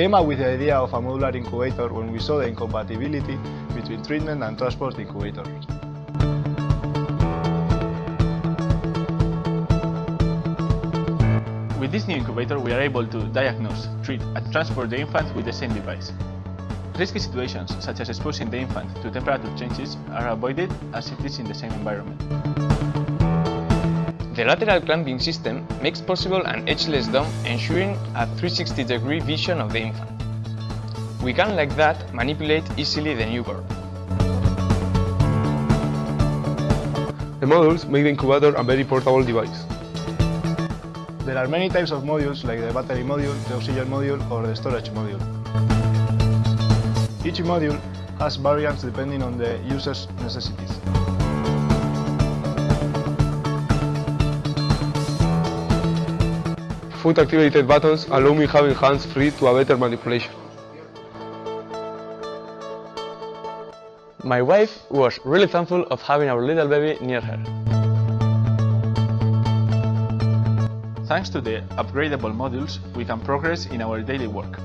came up with the idea of a modular incubator when we saw the incompatibility between treatment and transport incubators. With this new incubator, we are able to diagnose, treat, and transport the infant with the same device. Risky situations, such as exposing the infant to temperature changes, are avoided as it is in the same environment. The lateral clamping system makes possible an edgeless dome ensuring a 360 degree vision of the infant. We can like that manipulate easily the newborn. The modules make the incubator a very portable device. There are many types of modules like the battery module, the oxygen module or the storage module. Each module has variants depending on the user's necessities. Foot activated buttons allow me having hands free to a better manipulation. My wife was really thankful of having our little baby near her. Thanks to the upgradable modules, we can progress in our daily work.